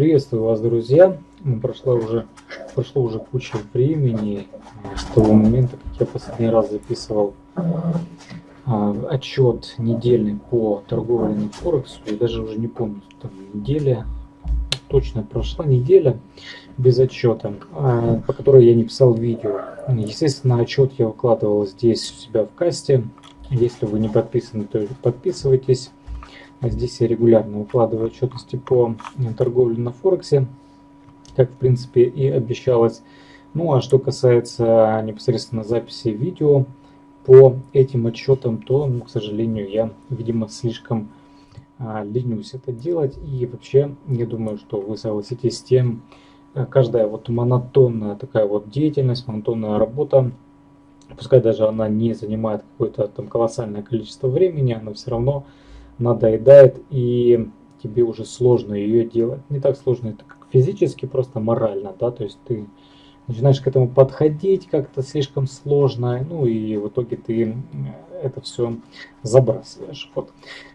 Приветствую вас, друзья. Ну, прошло уже, прошло уже куча времени с того момента, как я последний раз записывал а, отчет недельный по торговле на Форексу. Я даже уже не помню, там неделя, точно прошла неделя без отчета, а, по которой я не писал видео. Естественно, отчет я выкладывал здесь у себя в касте. Если вы не подписаны, то подписывайтесь. Здесь я регулярно укладываю отчетности по торговле на Форексе, как в принципе и обещалось. Ну а что касается непосредственно записи видео по этим отчетам, то, ну, к сожалению, я, видимо, слишком а, ленюсь это делать. И вообще, я думаю, что вы согласитесь с тем, э, каждая вот монотонная такая вот деятельность, монотонная работа, пускай даже она не занимает какое-то там колоссальное количество времени, она все равно надоедает и тебе уже сложно ее делать. Не так сложно это как физически, просто морально, да, то есть ты начинаешь к этому подходить как-то слишком сложно, ну и в итоге ты это все забрасываешь. Вот.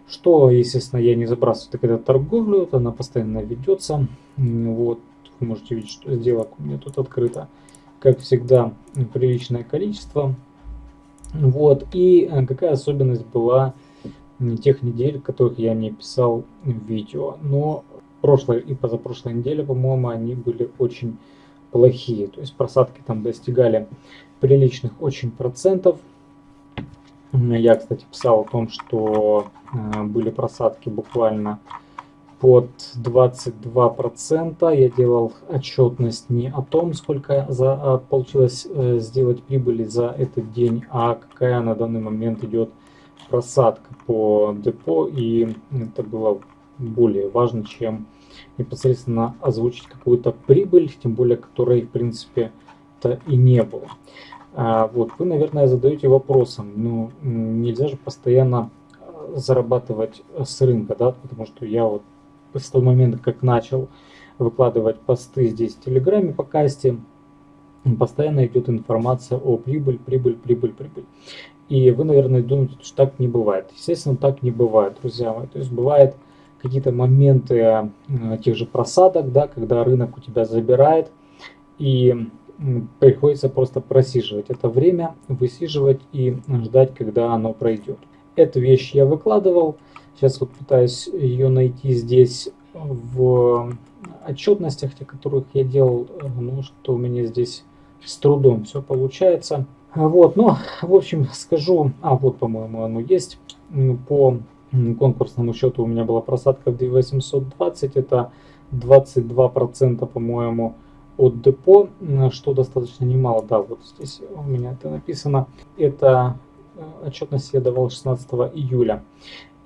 Что, естественно, я не забрасываю, так это торговлю, вот она постоянно ведется. Вот, вы можете видеть, что сделок у меня тут открыто. Как всегда, приличное количество. Вот, и э, какая особенность была тех недель, которых я не писал видео. Но прошлой и позапрошлой неделе, по-моему, они были очень плохие. То есть просадки там достигали приличных очень процентов. Я, кстати, писал о том, что э, были просадки буквально под 22%. Я делал отчетность не о том, сколько за, а, получилось э, сделать прибыли за этот день, а какая на данный момент идет просадка по депо, и это было более важно, чем непосредственно озвучить какую-то прибыль, тем более которой, в принципе, то и не было. А, вот, вы, наверное, задаете вопросом, ну, нельзя же постоянно э, зарабатывать с рынка, да, потому что я вот с того момента, как начал выкладывать посты здесь в Телеграме по касте, постоянно идет информация о прибыль, прибыль, прибыль, прибыль. И вы, наверное, думаете, что так не бывает. Естественно, так не бывает, друзья мои. То есть бывает какие-то моменты э, тех же просадок, да, когда рынок у тебя забирает, и приходится просто просиживать это время, высиживать и ждать, когда оно пройдет. Эту вещь я выкладывал. Сейчас вот пытаюсь ее найти здесь в отчетностях, тех, которых я делал, ну что у меня здесь с трудом все получается. Вот, ну, в общем, скажу, а вот, по-моему, оно есть. По конкурсному счету у меня была просадка в 2820, это 22%, по-моему, от депо, что достаточно немало, да, вот здесь у меня это написано. Это э, отчетность я давал 16 июля.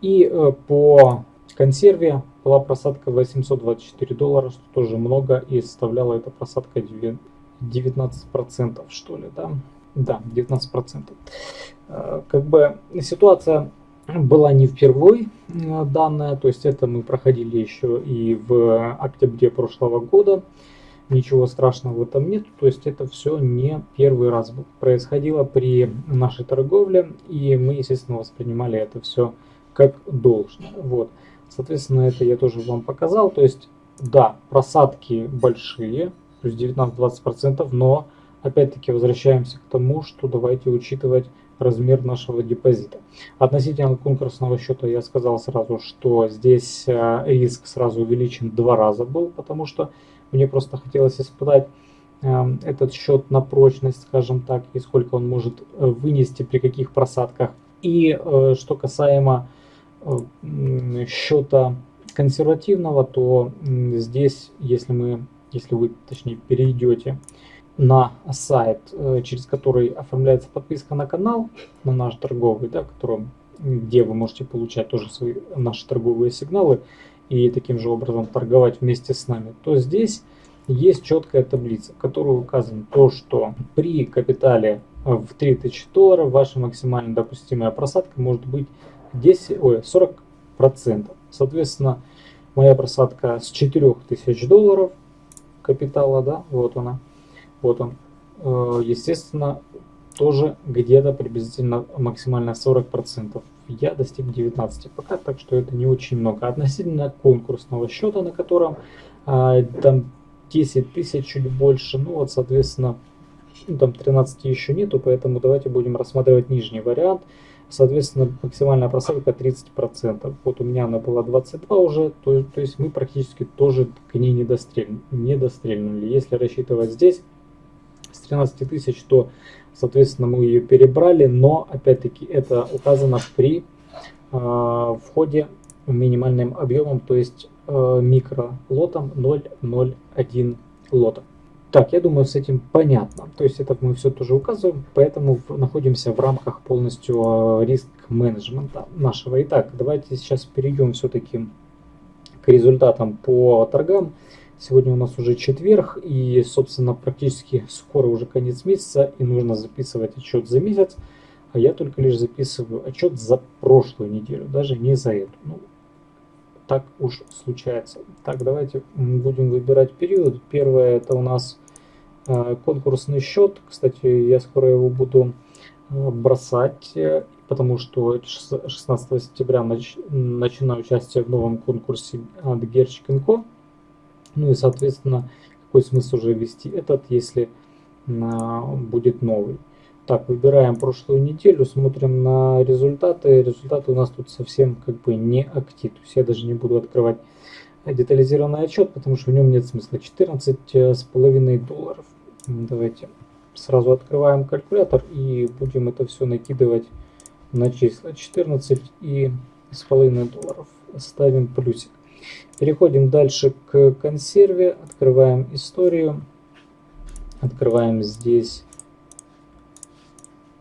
И э, по консерве была просадка 824 доллара, что тоже много, и составляла эта просадка 19% что ли, да. Да, 19%. Э, как бы ситуация была не впервой э, данная, то есть это мы проходили еще и в октябре прошлого года. Ничего страшного в этом нет, то есть это все не первый раз происходило при нашей торговле, и мы, естественно, воспринимали это все как должное. Вот. Соответственно, это я тоже вам показал, то есть, да, просадки большие, есть 19-20%, но опять-таки возвращаемся к тому, что давайте учитывать размер нашего депозита. Относительно конкурсного счета я сказал сразу, что здесь э, риск сразу увеличен два раза был, потому что мне просто хотелось испытать эм, этот счет на прочность, скажем так, и сколько он может э, вынести при каких просадках. И э, что касаемо счета консервативного, то здесь, если мы, если вы, точнее, перейдете на сайт, э, через который оформляется подписка на канал, на наш торговый, да, котором, где вы можете получать тоже свои наши торговые сигналы и таким же образом торговать вместе с нами, то здесь есть четкая таблица, в которой указано то, что при капитале в 3000 долларов ваша максимально допустимая просадка может быть 10, ой, 40 процентов. Соответственно, моя просадка с 4000 долларов капитала, да, вот она, вот он. Э, естественно, тоже где-то приблизительно максимально 40%. Я достиг 19 пока, так что это не очень много. Относительно конкурсного счета, на котором а, там 10 тысяч чуть больше, ну вот, соответственно, ну, там 13 еще нету, поэтому давайте будем рассматривать нижний вариант. Соответственно, максимальная просадка 30%. Вот у меня она была 22 уже, то, то есть мы практически тоже к ней не, дострель, не дострельнули. Если рассчитывать здесь с 13 тысяч, то, соответственно, мы ее перебрали, но, опять-таки, это указано при э, входе минимальным объемом, то есть э, микролотом 0,01 лота. Так, я думаю, с этим понятно. То есть это мы все тоже указываем, поэтому находимся в рамках полностью э, риск-менеджмента нашего. Итак, давайте сейчас перейдем все-таки к результатам по торгам. Сегодня у нас уже четверг, и, собственно, практически скоро уже конец месяца, и нужно записывать отчет за месяц. А я только лишь записываю отчет за прошлую неделю, даже не за эту. Ну, так уж случается. Так, давайте будем выбирать период. Первое это у нас э, конкурсный счет. Кстати, я скоро его буду э, бросать, э, потому что 16 сентября нач, начинаю участие в новом конкурсе от Герчик. Ну и, соответственно, какой смысл уже вести этот, если будет новый. Так, выбираем прошлую неделю, смотрим на результаты. Результаты у нас тут совсем как бы не актив. То есть я даже не буду открывать детализированный отчет, потому что в нем нет смысла. 14 с половиной долларов. Давайте сразу открываем калькулятор и будем это все накидывать на числа. 14 и с половиной долларов. Ставим плюсик. Переходим дальше к консерве. Открываем историю. Открываем здесь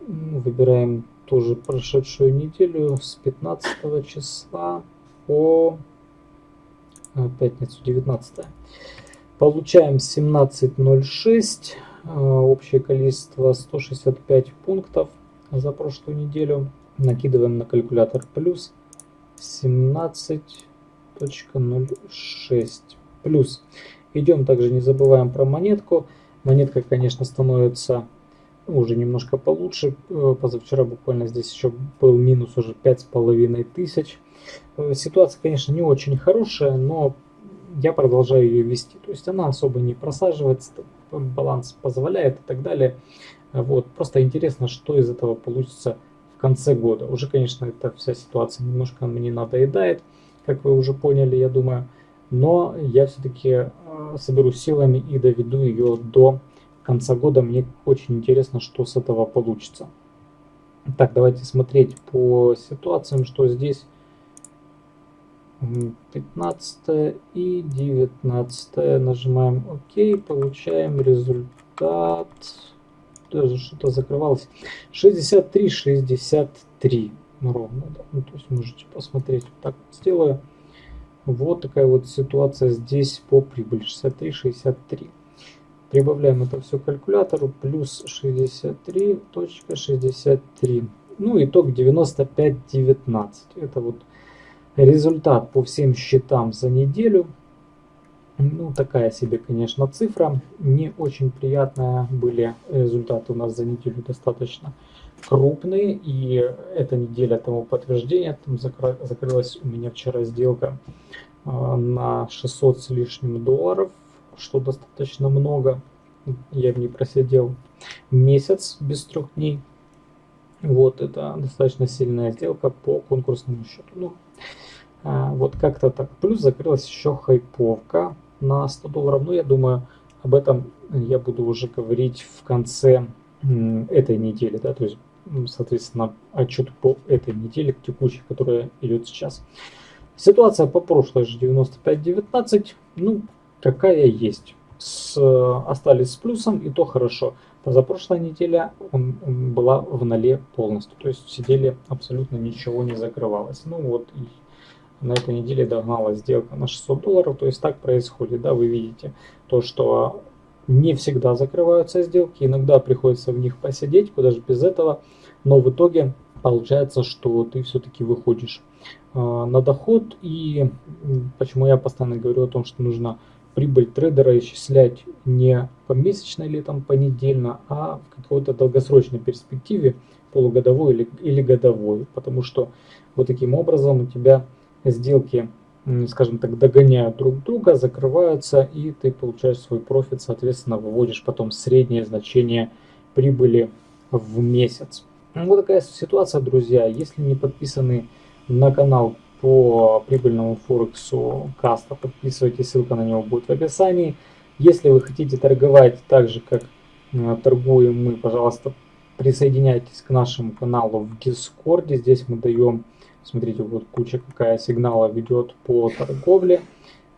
Выбираем тоже прошедшую неделю с 15 числа по а, пятницу 19. Получаем 17.06. А, общее количество 165 пунктов за прошлую неделю. Накидываем на калькулятор плюс 17.06. Плюс. Идем также, не забываем про монетку. Монетка, конечно, становится уже немножко получше. Э, позавчера буквально здесь еще был минус уже пять с половиной тысяч. Э, ситуация, конечно, не очень хорошая, но я продолжаю ее вести. То есть она особо не просаживается, баланс позволяет и так далее. Вот. Просто интересно, что из этого получится в конце года. Уже, конечно, эта вся ситуация немножко мне надоедает, как вы уже поняли, я думаю. Но я все-таки э, соберу силами и доведу ее до конца года. Мне очень интересно, что с этого получится. Так, давайте смотреть по ситуациям, что здесь 15 и 19. Нажимаем ОК, получаем результат. Даже что-то закрывалось. 63, 63 ровно. Да. Ну, то есть можете посмотреть. Так сделаю. Вот такая вот ситуация здесь по прибыли. 63, 63. Прибавляем это все к калькулятору. Плюс 63.63. Ну, итог 95.19. Это вот результат по всем счетам за неделю. Ну, такая себе, конечно, цифра. Не очень приятная. Были результаты у нас за неделю достаточно крупные. И эта неделя тому подтверждение. Там закрылась у меня вчера сделка а, на 600 с лишним долларов что достаточно много. Я в ней просидел месяц без трех дней. Вот, это достаточно сильная сделка по конкурсному счету. Ну, а, вот как-то так. Плюс закрылась еще хайповка на 100 долларов. Но я думаю, об этом я буду уже говорить в конце этой недели. Да, то есть, соответственно, отчет по этой неделе, текущей, которая идет сейчас. Ситуация по прошлой же 95-19. Ну, какая есть. С, остались с плюсом, и то хорошо. Позапрошлая неделя он, он была в ноле полностью. То есть сидели абсолютно ничего не закрывалось. Ну вот и на этой неделе догнала сделка на 600 долларов. То есть так происходит. Да, вы видите то, что не всегда закрываются сделки. Иногда приходится в них посидеть, куда же без этого. Но в итоге получается, что ты все-таки выходишь э, на доход. И почему я постоянно говорю о том, что нужно прибыль трейдера исчислять не помесячно или там понедельно, а в какой-то долгосрочной перспективе, полугодовой или, или годовой. Потому что вот таким образом у тебя сделки скажем так, догоняют друг друга, закрываются, и ты получаешь свой профит, соответственно, выводишь потом среднее значение прибыли в месяц. Вот такая ситуация, друзья. Если не подписаны на канал по прибыльному Форексу Каста, подписывайтесь, ссылка на него будет в описании. Если вы хотите торговать так же, как э, торгуем мы, пожалуйста, присоединяйтесь к нашему каналу в Дискорде. Здесь мы даем, смотрите, вот куча какая сигнала ведет по торговле.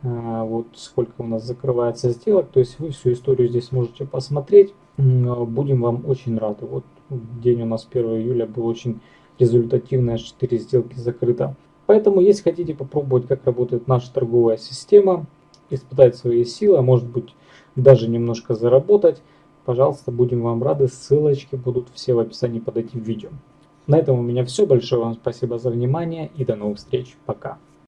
Э, вот сколько у нас закрывается сделок. То есть вы всю историю здесь можете посмотреть. Будем вам очень рады. Вот день у нас 1 июля был очень результативный, аж 4 сделки закрыто. Поэтому, если хотите попробовать, как работает наша торговая система, испытать свои силы, а может быть даже немножко заработать, пожалуйста, будем вам рады. Ссылочки будут все в описании под этим видео. На этом у меня все. Большое вам спасибо за внимание и до новых встреч. Пока.